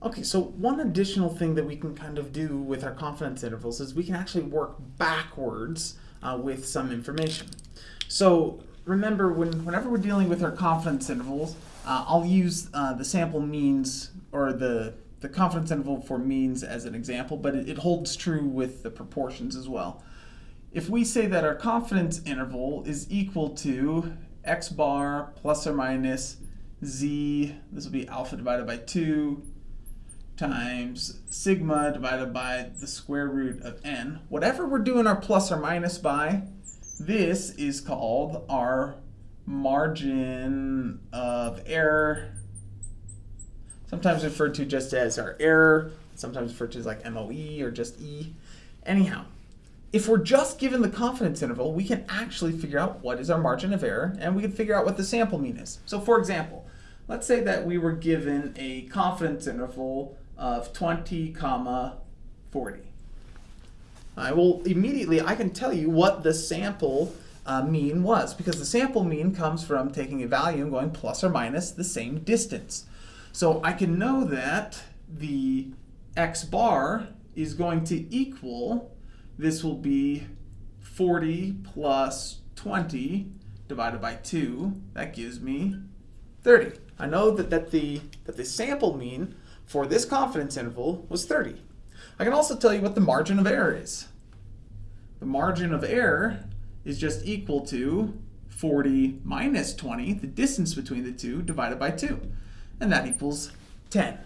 Okay, so one additional thing that we can kind of do with our confidence intervals is we can actually work backwards uh, with some information. So remember, when, whenever we're dealing with our confidence intervals, uh, I'll use uh, the sample means or the, the confidence interval for means as an example, but it, it holds true with the proportions as well. If we say that our confidence interval is equal to x bar plus or minus z, this will be alpha divided by 2, times sigma divided by the square root of n. Whatever we're doing our plus or minus by, this is called our margin of error, sometimes referred to just as our error, sometimes referred to as like MOE or just E. Anyhow, if we're just given the confidence interval, we can actually figure out what is our margin of error, and we can figure out what the sample mean is. So for example, let's say that we were given a confidence interval of 20 comma 40. I will immediately, I can tell you what the sample uh, mean was because the sample mean comes from taking a value and going plus or minus the same distance. So I can know that the x bar is going to equal, this will be 40 plus 20 divided by 2. That gives me 30. I know that, that, the, that the sample mean for this confidence interval was 30. I can also tell you what the margin of error is. The margin of error is just equal to 40 minus 20, the distance between the two, divided by 2. And that equals 10.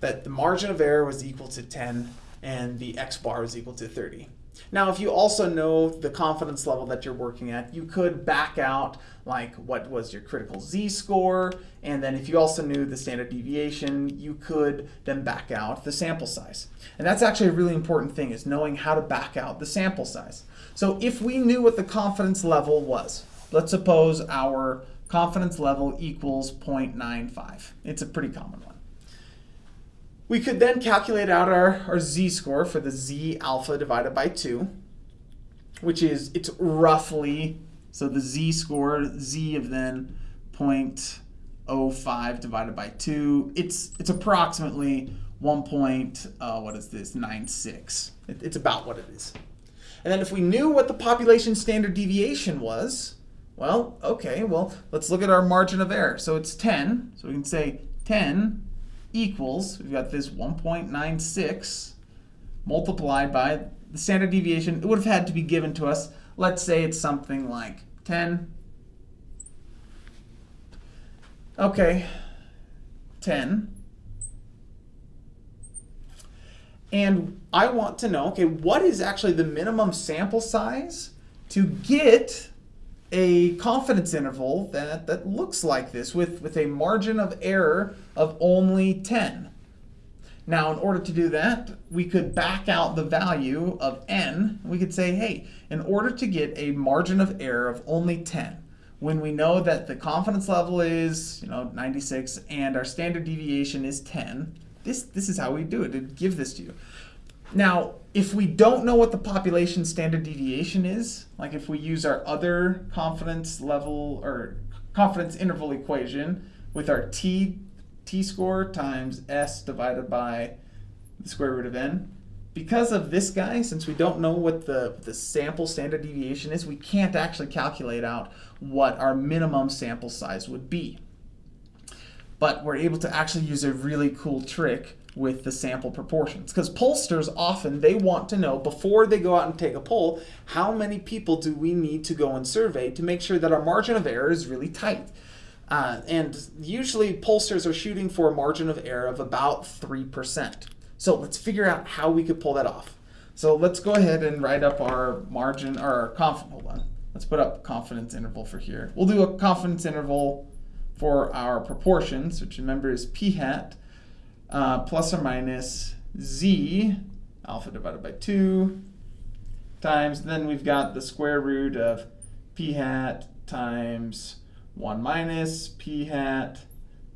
That the margin of error was equal to 10 and the x bar was equal to 30. Now, if you also know the confidence level that you're working at, you could back out like what was your critical z-score, and then if you also knew the standard deviation, you could then back out the sample size. And that's actually a really important thing, is knowing how to back out the sample size. So if we knew what the confidence level was, let's suppose our confidence level equals 0.95. It's a pretty common one. We could then calculate out our, our z-score for the z alpha divided by 2, which is, it's roughly, so the z-score, z of then 0.05 divided by 2, it's, it's approximately 1. Point, uh, what is this, 96. It, it's about what it is. And then if we knew what the population standard deviation was, well, okay, well, let's look at our margin of error. So it's 10, so we can say 10 equals, we've got this 1.96 multiplied by the standard deviation. It would have had to be given to us. Let's say it's something like 10. Okay, 10. And I want to know, okay, what is actually the minimum sample size to get a confidence interval that, that looks like this with, with a margin of error of only 10. Now, in order to do that, we could back out the value of n. We could say, hey, in order to get a margin of error of only 10, when we know that the confidence level is you know, 96 and our standard deviation is 10, this, this is how we do it. It give this to you. Now, if we don't know what the population standard deviation is, like if we use our other confidence level or confidence interval equation with our t, t-score times s divided by the square root of n, because of this guy, since we don't know what the, the sample standard deviation is, we can't actually calculate out what our minimum sample size would be. But we're able to actually use a really cool trick with the sample proportions. Because pollsters often, they want to know before they go out and take a poll, how many people do we need to go and survey to make sure that our margin of error is really tight. Uh, and usually pollsters are shooting for a margin of error of about 3%. So let's figure out how we could pull that off. So let's go ahead and write up our margin, or our confidence, hold on. Let's put up confidence interval for here. We'll do a confidence interval for our proportions, which remember is p hat uh, plus or minus z, alpha divided by 2, times, then we've got the square root of p hat times 1 minus p hat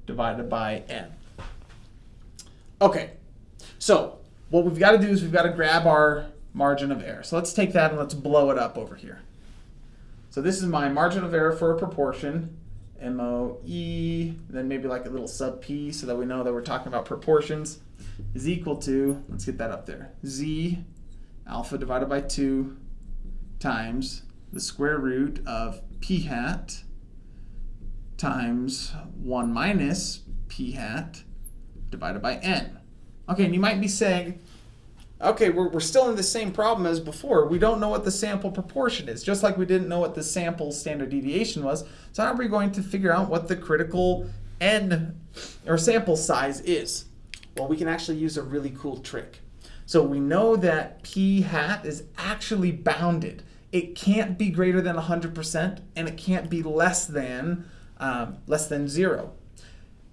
divided by n. Okay, so what we've got to do is we've got to grab our margin of error. So let's take that and let's blow it up over here. So this is my margin of error for a proportion, MOE, then maybe like a little sub P so that we know that we're talking about proportions, is equal to, let's get that up there, Z alpha divided by 2 times the square root of P hat times 1 minus P hat divided by N. Okay, and you might be saying, okay, we're, we're still in the same problem as before. We don't know what the sample proportion is, just like we didn't know what the sample standard deviation was. So how are we going to figure out what the critical n or sample size is? Well, we can actually use a really cool trick. So we know that p hat is actually bounded. It can't be greater than 100% and it can't be less than um, less than zero.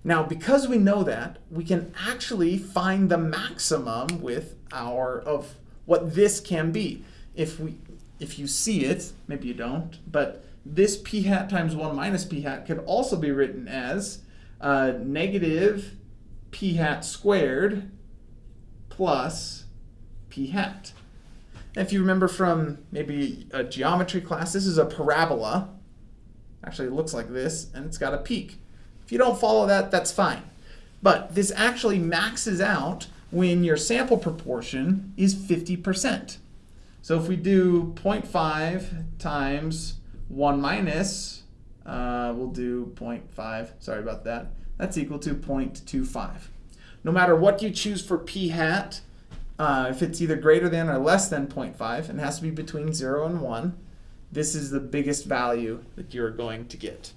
Now, because we know that, we can actually find the maximum with our of what this can be. If we if you see it, maybe you don't, but this p hat times 1 minus p hat could also be written as uh, negative p hat squared plus p hat. if you remember from maybe a geometry class, this is a parabola. Actually, it looks like this, and it's got a peak. If you don't follow that, that's fine. But this actually maxes out when your sample proportion is 50%. So if we do 0.5 times 1 minus, uh, we'll do 0.5, sorry about that, that's equal to 0.25. No matter what you choose for p hat, uh, if it's either greater than or less than 0.5, and has to be between 0 and 1, this is the biggest value that you're going to get.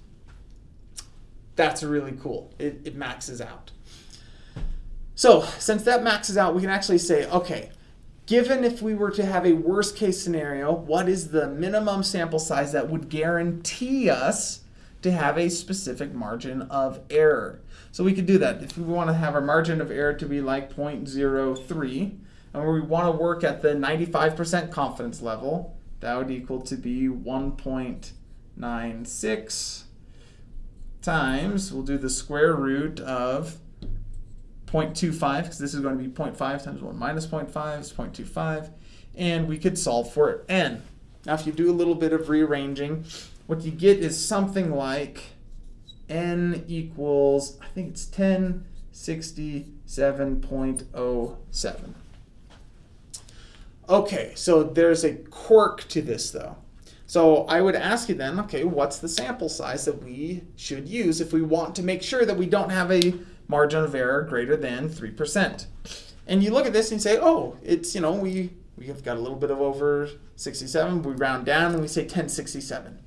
That's really cool. It, it maxes out. So since that maxes out, we can actually say, okay, given if we were to have a worst case scenario, what is the minimum sample size that would guarantee us to have a specific margin of error? So we could do that. If we want to have our margin of error to be like 0.03, and we want to work at the 95% confidence level, that would equal to be 1.96 times, we'll do the square root of 0.25, because this is going to be 0.5 times 1 minus 0.5 is 0.25, and we could solve for n. Now if you do a little bit of rearranging, what you get is something like n equals, I think it's 1067.07. Okay, so there's a quirk to this though. So I would ask you then, okay, what's the sample size that we should use if we want to make sure that we don't have a margin of error greater than 3%? And you look at this and you say, oh, it's, you know, we, we have got a little bit of over 67. We round down and we say 1067.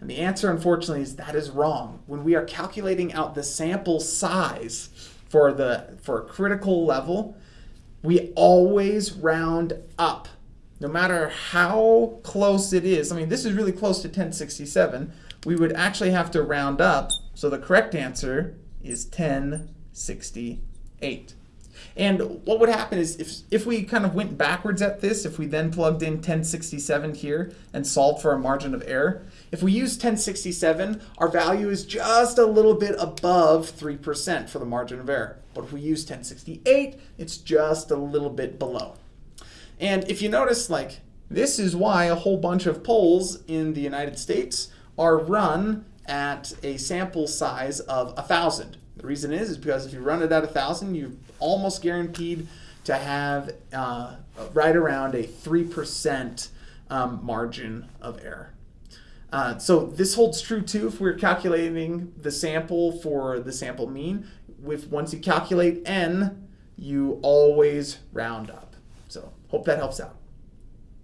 And the answer, unfortunately, is that is wrong. When we are calculating out the sample size for, the, for a critical level, we always round up no matter how close it is, I mean, this is really close to 1067, we would actually have to round up. So the correct answer is 1068. And what would happen is if, if we kind of went backwards at this, if we then plugged in 1067 here and solved for a margin of error, if we use 1067, our value is just a little bit above 3% for the margin of error. But if we use 1068, it's just a little bit below. And if you notice, like, this is why a whole bunch of polls in the United States are run at a sample size of 1,000. The reason is, is because if you run it at 1,000, you're almost guaranteed to have uh, right around a 3% um, margin of error. Uh, so this holds true too if we're calculating the sample for the sample mean. With once you calculate n, you always round up. Hope that helps out.